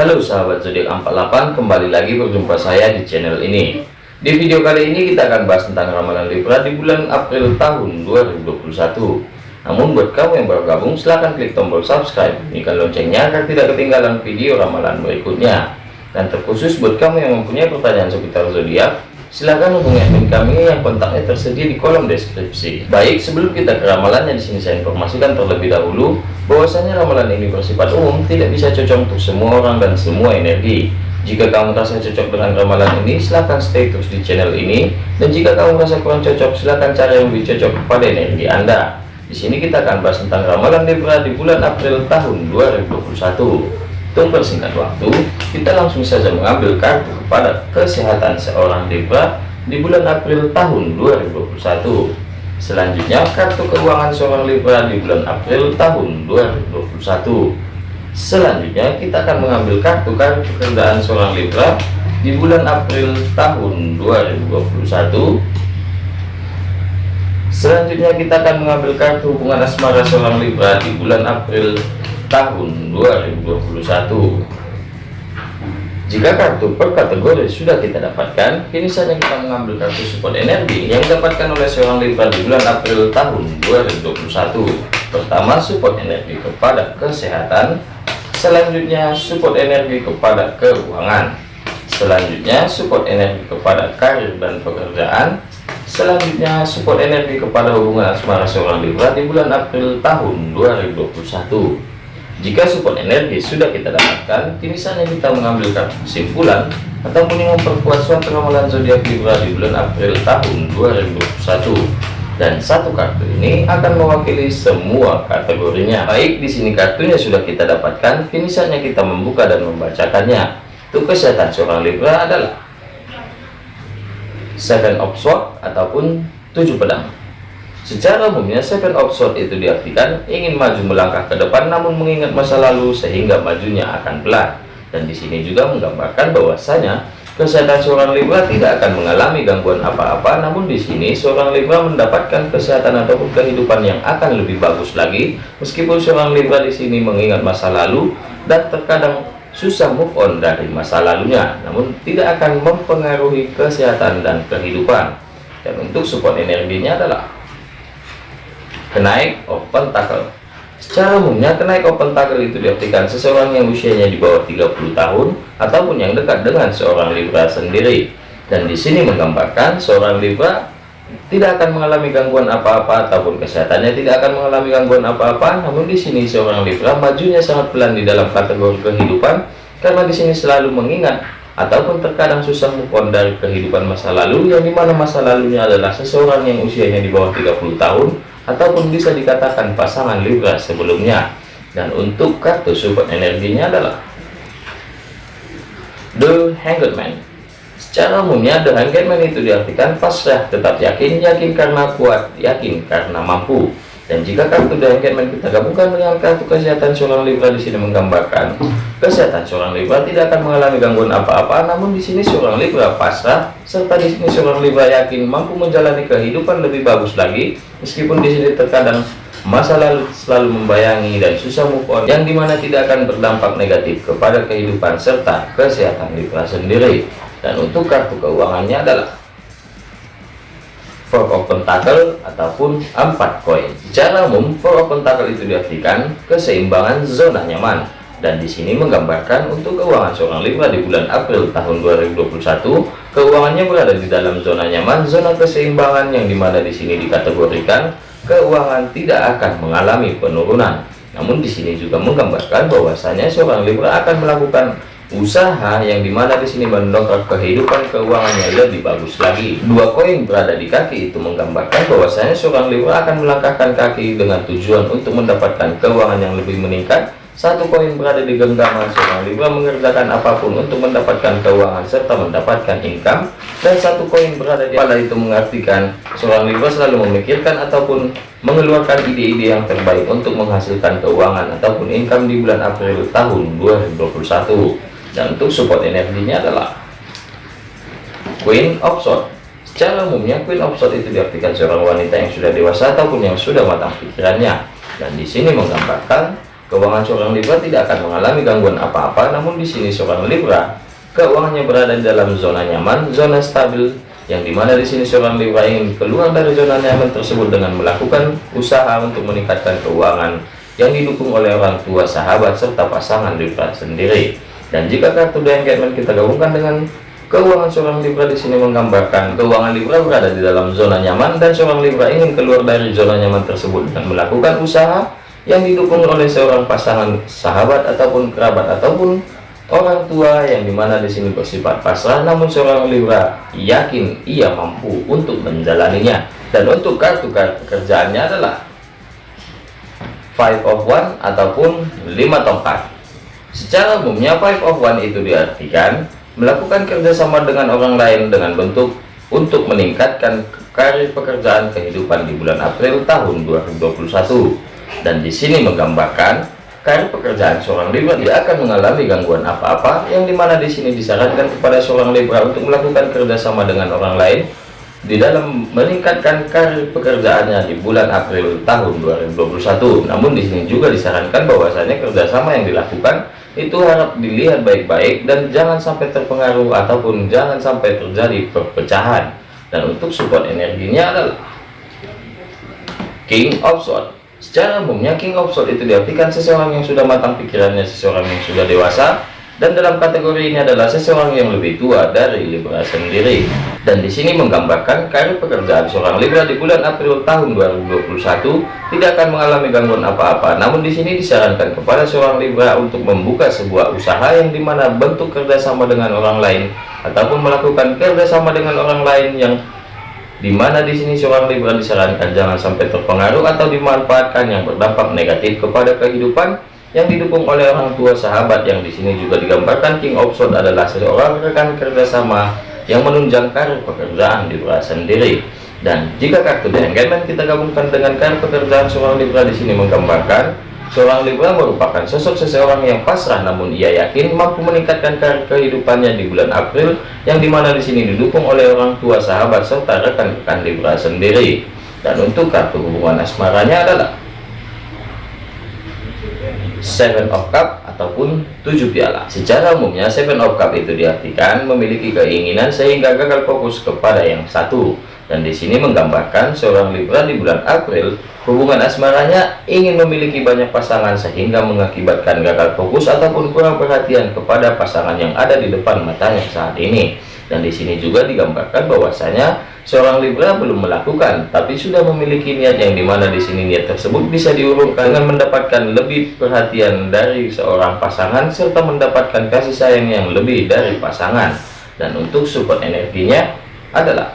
Halo sahabat zodiak 48 kembali lagi berjumpa saya di channel ini. Di video kali ini kita akan bahas tentang ramalan Libra di bulan April tahun 2021 namun buat kamu yang baru gabung silahkan klik tombol subscribe bunyikan loncengnya agar tidak ketinggalan video ramalan berikutnya. Dan terkhusus buat kamu yang mempunyai pertanyaan seputar zodiak silahkan hubungi admin kami yang kontaknya tersedia di kolom deskripsi. Baik, sebelum kita ke ramalannya di sini saya informasikan terlebih dahulu bahwasanya ramalan ini bersifat umum, tidak bisa cocok untuk semua orang dan semua energi. Jika kamu merasa cocok dengan ramalan ini, silahkan stay terus di channel ini. Dan jika kamu merasa kurang cocok, silahkan cari yang lebih cocok kepada energi Anda. Di sini kita akan bahas tentang ramalan Libra di bulan April tahun 2021. Untuk persingkat waktu, kita langsung saja mengambil kartu kepada kesehatan seorang Libra di bulan April tahun 2021. Selanjutnya, kartu keuangan seorang Libra di bulan April tahun 2021. Selanjutnya, kita akan mengambil kartu kartu pekerjaan seorang Libra di bulan April tahun 2021. Selanjutnya, kita akan mengambil kartu hubungan asmara seorang Libra di bulan April tahun 2021 jika kartu per kategori sudah kita dapatkan kini saatnya kita mengambil kartu support energi yang didapatkan oleh seorang Libra di bulan April tahun 2021 pertama support energi kepada kesehatan. Selanjutnya support energi kepada keuangan. Selanjutnya support energi kepada karir dan pekerjaan. Selanjutnya support energi kepada hubungan asmara seorang Libra di bulan April tahun 2021 jika support energi sudah kita dapatkan, kini saatnya kita mengambil kesimpulan ataupun yang memperkuat suatu ramalan zodiak Libra di bulan April tahun 2021. Dan satu kartu ini akan mewakili semua kategorinya. Baik, di sini kartunya sudah kita dapatkan, kini saatnya kita membuka dan membacakannya. Untuk kesehatan seorang Libra adalah Seven of Swords ataupun tujuh pedang. Secara umumnya seven of sword itu diartikan ingin maju melangkah ke depan namun mengingat masa lalu sehingga majunya akan pelan. Dan di sini juga menggambarkan bahwasanya kesehatan seorang Libra tidak akan mengalami gangguan apa-apa namun di sini seorang Libra mendapatkan kesehatan ataupun kehidupan yang akan lebih bagus lagi meskipun seorang Libra di sini mengingat masa lalu dan terkadang susah move on dari masa lalunya namun tidak akan mempengaruhi kesehatan dan kehidupan dan untuk support energinya adalah kenaik open tackle. Secara umumnya kenaik open tackle itu diartikan seseorang yang usianya di bawah 30 tahun ataupun yang dekat dengan seorang Libra sendiri. Dan di sini menggambarkan seorang Libra tidak akan mengalami gangguan apa-apa ataupun kesehatannya tidak akan mengalami gangguan apa-apa. Namun di sini seorang Libra majunya sangat pelan di dalam kategori kehidupan karena di sini selalu mengingat ataupun terkadang susah move on dari kehidupan masa lalu yang di mana masa lalunya adalah seseorang yang usianya di bawah 30 tahun ataupun bisa dikatakan pasangan Libra sebelumnya. Dan untuk kartu support energinya adalah The Hanged Man. Secara umumnya The Hanged Man itu diartikan pasrah tetap yakin yakin karena kuat yakin karena mampu dan jika kartu Hanged kita gabungkan dengan kartu kesehatan seorang Libra di sini menggambarkan kesehatan seorang Libra tidak akan mengalami gangguan apa-apa, namun di sini seorang Libra pasrah serta di sini seorang Libra yakin mampu menjalani kehidupan lebih bagus lagi. Meskipun di sini terkadang masa lalu selalu membayangi dan susah move on yang di mana tidak akan berdampak negatif kepada kehidupan serta kesehatan Libra sendiri. Dan untuk kartu keuangannya adalah for open tackle ataupun empat koin. Secara umum, for open tackle itu diartikan keseimbangan zona nyaman. Dan di sini menggambarkan untuk keuangan seorang Libra di bulan April tahun 2021, keuangannya berada di dalam zona nyaman, zona keseimbangan yang di mana di sini dikategorikan keuangan tidak akan mengalami penurunan. Namun di sini juga menggambarkan bahwasanya seorang Libra akan melakukan usaha yang di mana di sini mendongkrak kehidupan keuangannya lebih bagus lagi. Dua koin berada di kaki itu menggambarkan bahwasanya seorang Libra akan melangkahkan kaki dengan tujuan untuk mendapatkan keuangan yang lebih meningkat. Satu koin berada di genggaman seorang Libra mengerjakan apa pun untuk mendapatkan keuangan serta mendapatkan income. Dan satu koin berada di pada itu mengartikan seorang Libra selalu memikirkan ataupun mengeluarkan ide-ide yang terbaik untuk menghasilkan keuangan ataupun income di bulan April tahun 2021 dan untuk support energinya adalah Queen of Swords. Secara umumnya Queen of Swords itu diartikan seorang wanita yang sudah dewasa ataupun yang sudah matang pikirannya. Dan di sini menggambarkan keuangan seorang Libra tidak akan mengalami gangguan apa-apa namun di sini seorang Libra keuangannya berada di dalam zona nyaman zona stabil yang di mana di sini seorang Libra ingin keluar dari zona nyaman tersebut dengan melakukan usaha untuk meningkatkan keuangan yang didukung oleh orang tua sahabat serta pasangan Libra sendiri dan jika kartu Engagement kita gabungkan dengan Keuangan seorang Libra di sini menggambarkan keuangan Libra berada di dalam zona nyaman dan seorang Libra ingin keluar dari zona nyaman tersebut dan melakukan usaha yang didukung oleh seorang pasangan sahabat ataupun kerabat ataupun orang tua yang di mana di sini bersifat pasrah namun seorang Libra yakin ia mampu untuk menjalaninya. Dan untuk kartu-kartu pekerjaannya adalah five of one ataupun lima tongkat secara umumnya five of one itu diartikan melakukan kerjasama dengan orang lain dengan bentuk untuk meningkatkan karir pekerjaan kehidupan di bulan April tahun 2021 dan di sini menggambarkan karir pekerjaan seorang Libra. Tidak akan mengalami gangguan apa-apa yang di mana di sini disarankan kepada seorang Libra untuk melakukan kerjasama dengan orang lain di dalam meningkatkan karir pekerjaannya di bulan April tahun 2021 namun di sini juga disarankan bahwasanya kerjasama yang dilakukan itu harap dilihat baik-baik dan jangan sampai terpengaruh ataupun jangan sampai terjadi perpecahan. Dan untuk support energinya adalah King of Swords secara umumnya King of Swords itu diartikan seseorang yang sudah matang pikirannya seseorang yang sudah dewasa dan dalam kategori ini adalah seseorang yang lebih tua dari Libra sendiri. Dan di sini menggambarkan karir pekerjaan seorang Libra di bulan April tahun 2021 tidak akan mengalami gangguan apa-apa. Namun di sini disarankan kepada seorang Libra untuk membuka sebuah usaha yang di mana bentuk kerjasama dengan orang lain ataupun melakukan kerjasama dengan orang lain yang di mana di sini seorang Libra disarankan jangan sampai terpengaruh atau dimanfaatkan yang berdampak negatif kepada kehidupan yang didukung oleh orang tua sahabat yang di sini juga digambarkan King of adalah seorang rekan kerjasama yang menunjang karir pekerjaan Libra sendiri. Dan jika kartu Engagement kita gabungkan dengan karir pekerjaan seorang Libra di sini menggambarkan seorang Libra merupakan sosok seseorang yang pasrah namun ia yakin mampu meningkatkan karir kehidupannya di bulan April yang di mana di sini didukung oleh orang tua sahabat serta rekan-rekan Libra sendiri. Dan untuk kartu hubungan asmaranya adalah Seven of Cup ataupun tujuh piala. Secara umumnya Seven of Cup itu diartikan memiliki keinginan sehingga gagal fokus kepada yang satu. Dan di sini menggambarkan seorang Libra di bulan April hubungan asmaranya ingin memiliki banyak pasangan sehingga mengakibatkan gagal fokus ataupun kurang perhatian kepada pasangan yang ada di depan matanya saat ini dan di sini juga digambarkan bahwasanya seorang Libra belum melakukan tapi sudah memiliki niat yang di mana di sini niat tersebut bisa diurungkan dengan mendapatkan lebih perhatian dari seorang pasangan serta mendapatkan kasih sayang yang lebih dari pasangan. Dan untuk support energinya adalah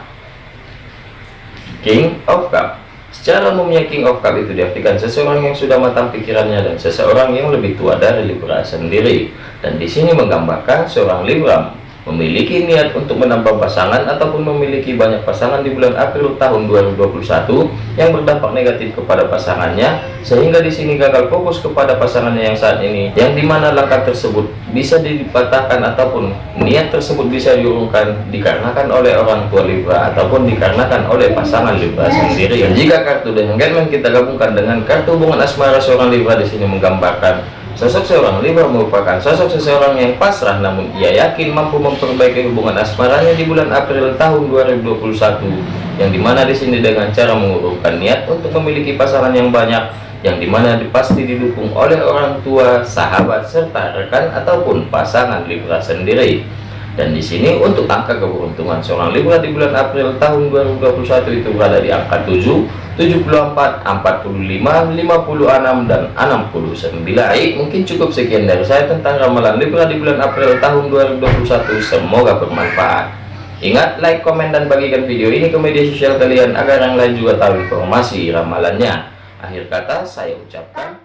King of Cup. Secara umumnya King of Cup itu diartikan seseorang yang sudah matang pikirannya dan seseorang yang lebih tua dari Libra sendiri. Dan di sini menggambarkan seorang Libra memiliki niat untuk menambah pasangan ataupun memiliki banyak pasangan di bulan April tahun 2021 yang berdampak negatif kepada pasangannya sehingga di sini gagal fokus kepada pasangannya yang saat ini yang di mana langkah tersebut bisa dipatahkan ataupun niat tersebut bisa diurungkan dikarenakan oleh orang tua Libra ataupun dikarenakan oleh pasangan Libra sendiri. Dan jika kartu dengan kita gabungkan dengan kartu hubungan asmara seorang Libra di sini menggambarkan Sosok seorang Libra merupakan sosok seseorang yang pasrah namun ia yakin mampu memperbaiki hubungan asmaranya di bulan April tahun 2021 yang di mana di sini dengan cara mengurungkan niat untuk memiliki pasangan yang banyak yang di mana pasti didukung oleh orang tua, sahabat, serta rekan ataupun pasangan Libra sendiri dan di sini untuk angka keberuntungan seorang Libra di bulan April tahun 2021 itu berada di angka 7 74 45 56 dan 69 baik mungkin cukup sekian dari saya tentang ramalan Libra di bulan April tahun 2021 semoga bermanfaat. Ingat like komen dan bagikan video ini ke media sosial kalian agar yang lain juga tahu informasi ramalannya. Akhir kata saya ucapkan